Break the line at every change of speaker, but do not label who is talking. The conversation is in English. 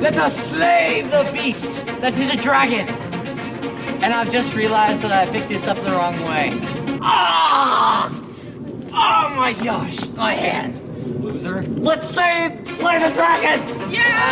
Let us slay the beast that is a dragon. And I've just realized that I picked this up the wrong way. Ah! Oh my gosh, my hand. Loser. Let's say slay the dragon! Yeah!